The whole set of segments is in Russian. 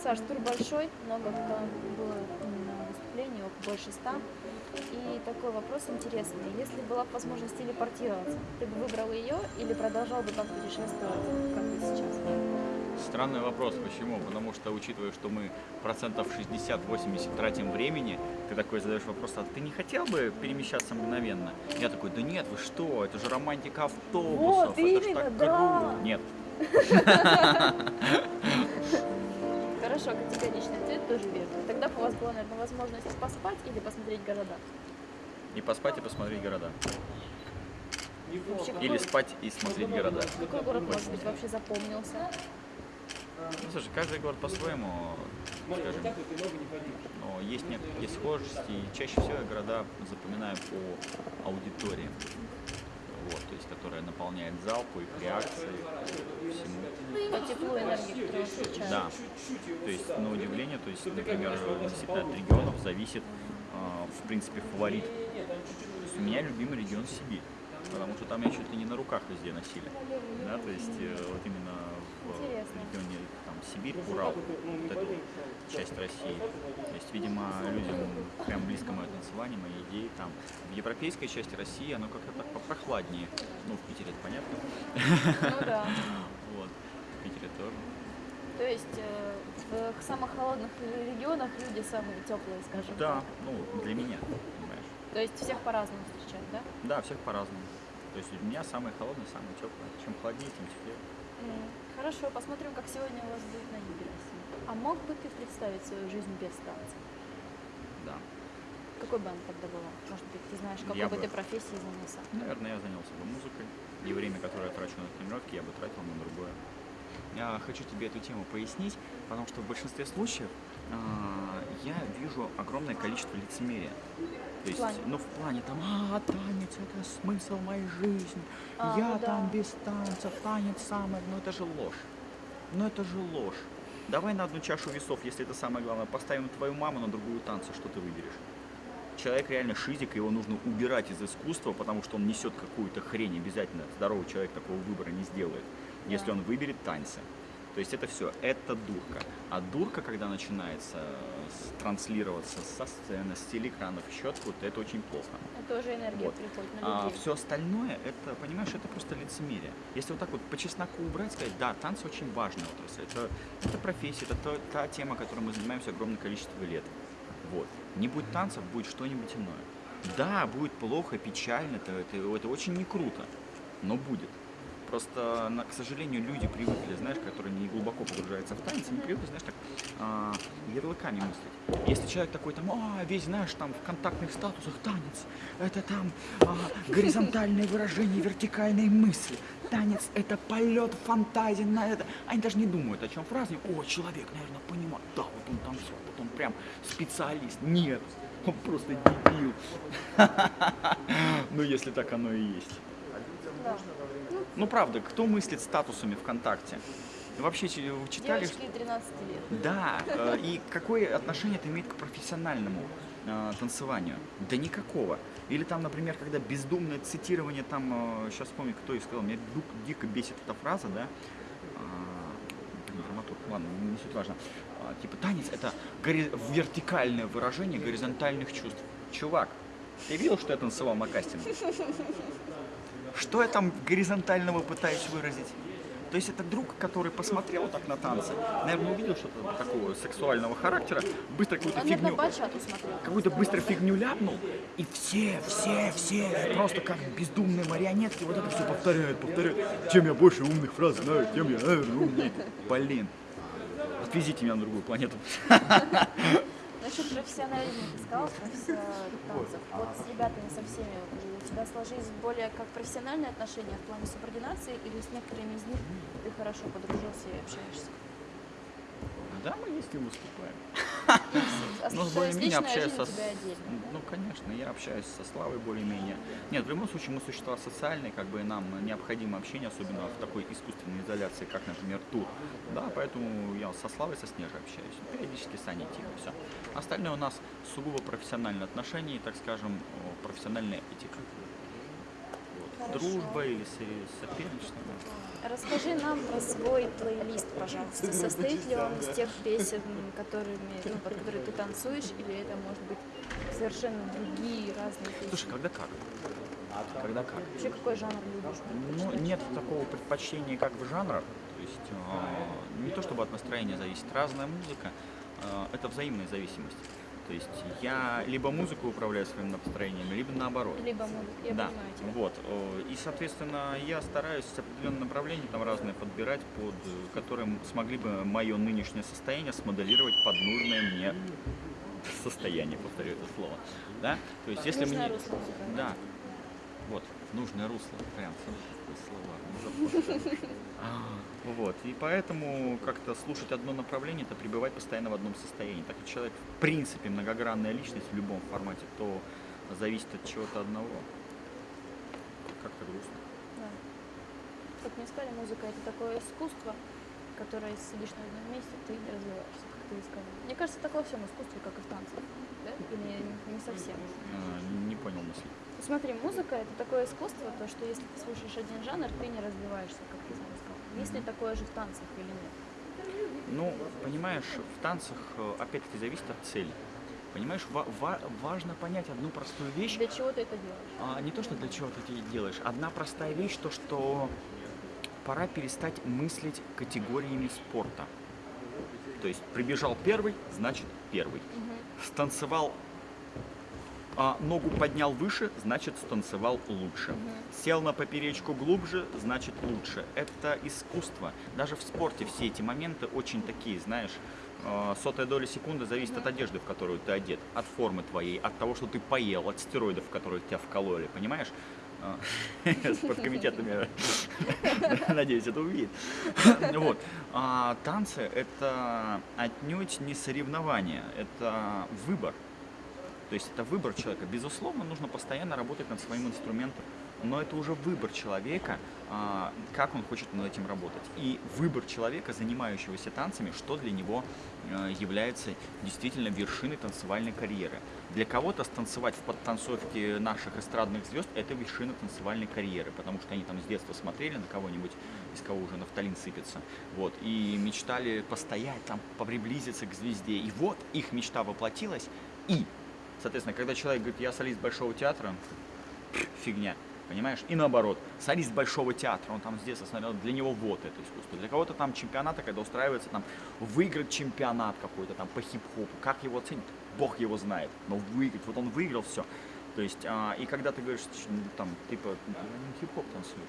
Саш, тур большой, много было выступлений, около больше ста. И такой вопрос интересный. Если была бы возможность телепортироваться, ты бы выбрал ее или продолжал бы так путешествовать, как и сейчас? Странный вопрос, почему? Потому что, учитывая, что мы процентов 60-80 тратим времени, ты такой задаешь вопрос, а ты не хотел бы перемещаться мгновенно? Я такой, да нет, вы что, это же романтика автобусов, Вот это именно, так да. круто. Нет, Хорошо, категоричный ответ тоже верно. Тогда бы у вас была, наверное, возможность поспать или посмотреть города. и поспать, и посмотреть города. Вообще, Или спать и смотреть города. какой город, может быть, вообще запомнился? Ну, слушай, каждый город по-своему, скажем, но есть некие схожести, и чаще всего я города запоминаю по аудитории, вот, то есть, которая наполняет зал по их реакции, всему. По теплу энергии. Да, то есть, на удивление, то есть, например, действительно от регионов зависит, а, в принципе, фаворит. У меня любимый регион Сибирь, потому что там меня чуть ли не на руках везде носили, да, то есть, э, вот именно. Регионе там, Сибирь, Урал, вот эту часть России. То есть, видимо, людям прям близко мое танцевание, мои идеи там. В европейской части России оно как-то так попрохладнее. Ну, в Питере это понятно. Ну да. Вот. В Питере тоже. То есть э, в самых холодных регионах люди самые теплые, скажем Да, так. ну, для меня, понимаешь. То есть всех по-разному встречают, да? Да, всех по-разному. То есть у меня самые холодные, самые теплые. Чем холоднее, тем теплее. М, Хорошо, посмотрим, как сегодня у вас будет на юге России. А мог бы ты представить свою жизнь без танца? Да. Какой бы она тогда была? Может быть, ты знаешь, какой Я бы бы- ты профессией занялся? Наверное, я занялся бы музыкой. И время, которое я трачу на тренировки, я бы тратил на другое. Я хочу тебе эту тему пояснить, потому что в большинстве случаев а, я вижу огромное количество лицемерия. То есть, плане? ну в плане там, а, танец это смысл моей жизни, А, я ну да. там без танца, танец самое, ну это же ложь. Ну это же ложь. Давай на одну чашу весов, если это самое главное, поставим твою маму на другую танца, что ты выберешь? Человек реально шизик, его нужно убирать из искусства, потому что он несет какую-то хрень обязательно. Здоровый человек такого выбора не сделает, если Да. он выберет танцы. То есть это все, это дурка. А дурка, когда начинается с- транслироваться со сцены, с телеэкранов, еще откуда-то, это очень плохо. Это уже энергия Вот. приходит на А людей. все остальное, это, понимаешь, это просто лицемерие. Если вот так вот по чесноку убрать, сказать, да, танцы очень важная отрасль, это, это профессия, это то- та тема, которой мы занимаемся огромное количество лет. Вот. Не будет танцев, будет что-нибудь иное. Да, будет плохо, печально, это, это, это очень не круто, но будет. Просто, к сожалению, люди привыкли, знаешь, которые не глубоко погружаются в танец, они привыкли, знаешь, так а, ярлыками мыслить. Если человек такой там, а, весь, знаешь, там в контактных статусах танец, это там а, горизонтальное выражение вертикальной мысли. Танец – это полет фантазии на это. Они даже не думают, о чем фразе. О, человек, наверное, понимает. Да, вот он танцор, вот он прям специалист. Нет, он просто дебил. Ну, если так оно и есть. Да. Ну, правда, кто мыслит статусами ВКонтакте? Вообще чи- читали, Девочки 13 лет. да, э, и какое отношение это имеет к профессиональному э, танцеванию? Да никакого. Или там, например, когда бездумное цитирование, там, сейчас вспомню, кто и сказал, меня дико бесит эта фраза, да, А, драматург, ладно, не суть важно. А, Типа танец это вертикальное выражение горизонтальных чувств. Чувак, ты видел, что я танцевал на кастинге? Что я там горизонтального пытаюсь выразить? То есть это друг, который посмотрел так на танцы, наверное, увидел что-то такого сексуального характера, быстро какую-то фигню, какую-то быстро фигню ляпнул, и все, все, все, просто как бездумные марионетки вот это все повторяют, повторяют. Чем я больше умных фраз знаю, тем я наверное, умнее. Блин, отвезите меня на другую планету. Насчет профессионализма ты сказал, танцев. Вот с ребятами со всеми у тебя сложились более как профессиональные отношения в плане субординации или с некоторыми из них ты хорошо подружился и общаешься? Да, мы есть и выступаем. А Ну, более-менее общаюсь со... Ну, конечно, я общаюсь со Славой более-менее. Нет, в любом случае мы существа социальные, как бы нам необходимо общение, особенно в такой искусственной изоляции, как, например, тур. Да, поэтому я со Славой, со Снежей общаюсь. Периодически с Аней тихо, все. Остальное у нас сугубо профессиональные отношения и, так скажем, о, профессиональная этика. Дружба или со- соперничество. Расскажи нам про свой плейлист, пожалуйста. Состоит ли он из тех песен, которыми, ну, под которые ты танцуешь, или это может быть совершенно другие разные песни? Слушай, когда как? Когда как? Вообще какой жанр любишь? Ну, нет такого предпочтения как бы жанра. То есть э, не то чтобы от настроения зависит. Разная музыка э, это взаимная зависимость. То есть я либо музыку управляю своим настроением, либо наоборот. Либо музыка, я да, понимаю тебя. вот. И, соответственно, я стараюсь определенные направления там разные подбирать, под которым смогли бы мое нынешнее состояние смоделировать под нужное мне состояние, повторю это слово. Да? То есть, если мне... русло музыкальное. Да. Вот, нужное русло, прям слова. А, Вот, и поэтому как-то слушать одно направление, это пребывать постоянно в одном состоянии. Так как человек, в принципе, многогранная личность в любом формате, то зависит от чего-то одного. Как-то грустно. Да. Как мне сказали, музыка это такое искусство, которое сидишь на одном месте, ты не развиваешься, как ты и сказал. Мне кажется, так во всем искусстве, как и в танцах. Да? Или не- не совсем. А, Не понял мысли. Смотри, музыка это такое искусство, то что если ты слушаешь один жанр, ты не развиваешься, как ты сам сказал. Есть ли такое же в танцах или нет? Ну, понимаешь, в танцах э, опять-таки зависит от цели. Понимаешь, ва- ва- важно понять одну простую вещь. Для чего ты это делаешь? А, не то, что для чего ты это делаешь. Одна простая вещь, то, что пора перестать мыслить категориями спорта. То есть прибежал первый, значит первый. Станцевал, а ногу поднял выше, значит станцевал лучше. Сел на поперечку глубже, значит лучше. Это искусство. Даже в спорте все эти моменты очень такие, знаешь, э, сотая доля секунды зависит от одежды, в которую ты одет, от формы твоей, от того, что ты поел, от стероидов, которые тебя вкололи, понимаешь? Э, Спорткомитет надеюсь, это увидит. Вот. А танцы – это отнюдь не соревнование, это выбор. То есть это выбор человека. Безусловно, нужно постоянно работать над своим инструментом, но это уже выбор человека, а, как он хочет над этим работать. И выбор человека, занимающегося танцами, что для него э, является действительно вершиной танцевальной карьеры. Для кого-то станцевать в подтанцовке наших эстрадных звезд – это вершина танцевальной карьеры, потому что они там с детства смотрели на кого-нибудь, из кого уже нафталин сыпется, вот, и мечтали постоять там, приблизиться к звезде. И вот их мечта воплотилась, и Соответственно, когда человек говорит, я солист Большого театра, фигня, понимаешь? И наоборот, солист Большого театра, он там с детства смотрел, для него вот это искусство. Для кого-то там чемпионаты, когда устраивается там выиграть чемпионат какой-то там по хип-хопу, как его оценить, бог его знает, но выиграть, вот он выиграл все. То есть, а, и когда ты говоришь, ну, там, типа, не хип-хоп танцуешь,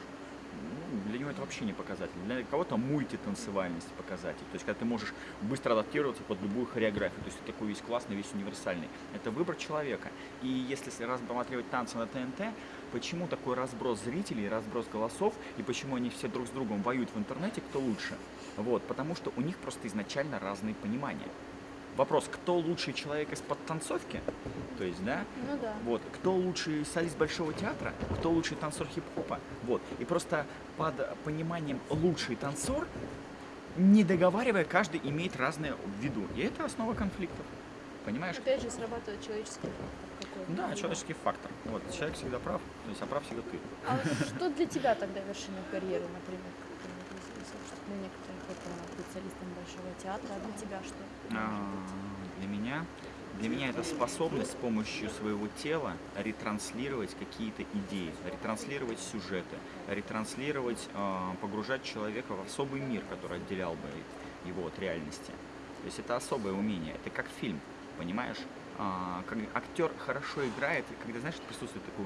ну, для него это вообще не показатель. Для кого-то мультитанцевальность показатель. То есть, когда ты можешь быстро адаптироваться под любую хореографию. То есть, ты такой весь классный, весь универсальный. Это выбор человека. И если рассматривать танцы на ТНТ, почему такой разброс зрителей, разброс голосов, и почему они все друг с другом воюют в интернете, кто лучше? Вот, потому что у них просто изначально разные понимания. Вопрос, кто лучший человек из подтанцовки? То есть, да, Ну да. вот. Кто лучший солист Большого театра, кто лучший танцор хип-хопа. Вот. И просто под пониманием лучший танцор, не договаривая, каждый имеет разное в виду. И это основа конфликтов. Понимаешь? Опять же срабатывает человеческий фактор какой-то. Да, человеческий фактор. Вот. Человек всегда прав, то есть, а прав всегда ты. А что для тебя тогда вершина карьеры, например? Для некоторых это быть солистом Большого театра, а для тебя что? А, Для меня, для меня это способность с помощью своего тела ретранслировать какие-то идеи, ретранслировать сюжеты, ретранслировать, а, погружать человека в особый мир, который отделял бы его от реальности. То есть это особое умение, это как фильм, понимаешь? А, Как актер хорошо играет, когда, знаешь, присутствует такой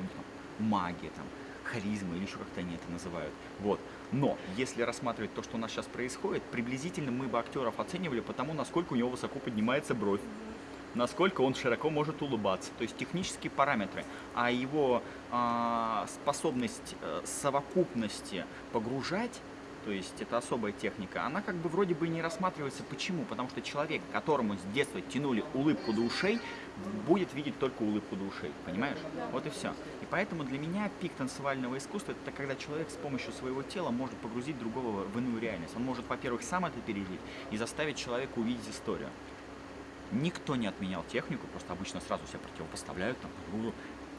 магия, там, харизма или еще как-то они это называют. Вот. Но если рассматривать то, что у нас сейчас происходит, приблизительно мы бы актеров оценивали по тому, насколько у него высоко поднимается бровь, насколько он широко может улыбаться, то есть технические параметры, а его а, способность э, совокупности погружать, то есть это особая техника, она как бы вроде бы не рассматривается. Почему? Потому что человек, которому с детства тянули улыбку до ушей, будет видеть только улыбку до ушей, понимаешь? Вот и все. И поэтому для меня пик танцевального искусства это когда человек с помощью своего тела может погрузить другого в иную реальность. Он может, во-первых, сам это пережить и заставить человека увидеть историю. Никто не отменял технику, просто обычно сразу себя противопоставляют там.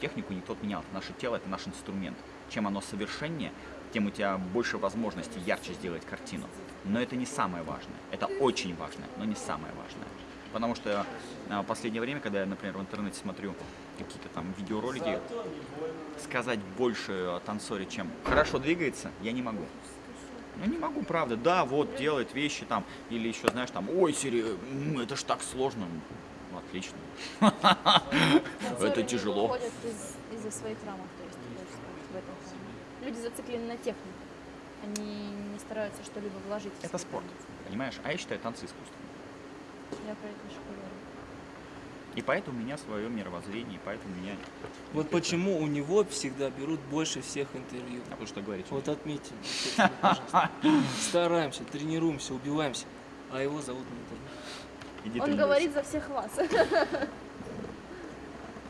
Технику никто отменял, это наше тело, это наш инструмент. чем оно совершеннее, тем у тебя больше возможностей ярче сделать картину. Но это не самое важное. Это очень важное, но не самое важное. Потому что а, в последнее время, когда я, например, в интернете смотрю какие-то там видеоролики, сказать больше о танцоре, чем хорошо двигается, я не могу. Ну не могу, правда. Да, вот делает вещи там, или еще, знаешь, там, ой, Сири, это ж так сложно. Ну, Отлично. Это тяжело. из-за своих рамок, то есть, в этом. Люди зациклены на технике. Они не стараются что-либо вложить. Это спорт, понимаешь? А я считаю танцы искусством. Я про это говорю. И поэтому у меня свое мировоззрение, и поэтому у меня... Вот почему у него всегда берут больше всех интервью. А потому что говорить. Вот отметьте. Стараемся, тренируемся, убиваемся, а его зовут на интервью. Он говорит за всех вас.